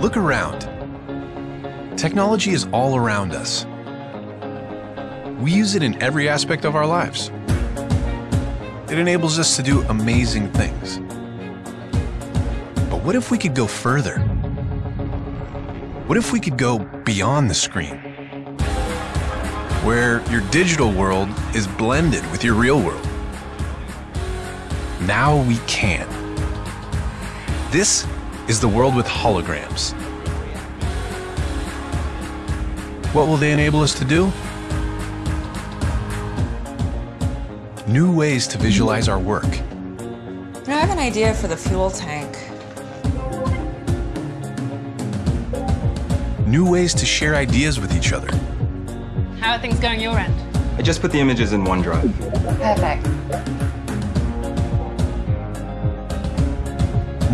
Look around. Technology is all around us. We use it in every aspect of our lives. It enables us to do amazing things. But what if we could go further? What if we could go beyond the screen? Where your digital world is blended with your real world. Now we can. This is the world with holograms. What will they enable us to do? New ways to visualize our work. You know, I have an idea for the fuel tank. New ways to share ideas with each other. How are things going your end? I just put the images in OneDrive. Perfect.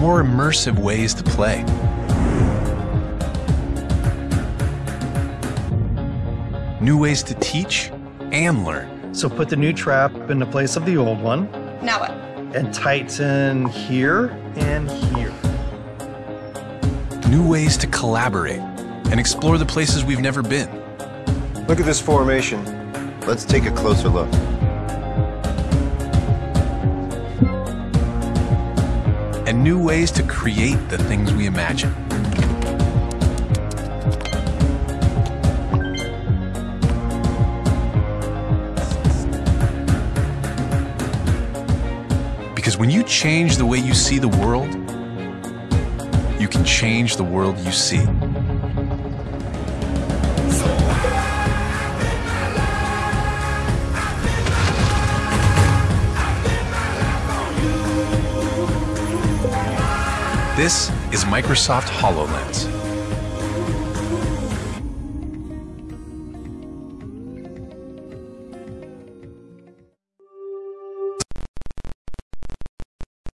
More immersive ways to play. New ways to teach and learn. So put the new trap in the place of the old one Now what? and tighten here and here. New ways to collaborate and explore the places we've never been. Look at this formation. Let's take a closer look. And new ways to create the things we imagine. Because when you change the way you see the world, you can change the world you see. This is Microsoft HoloLens.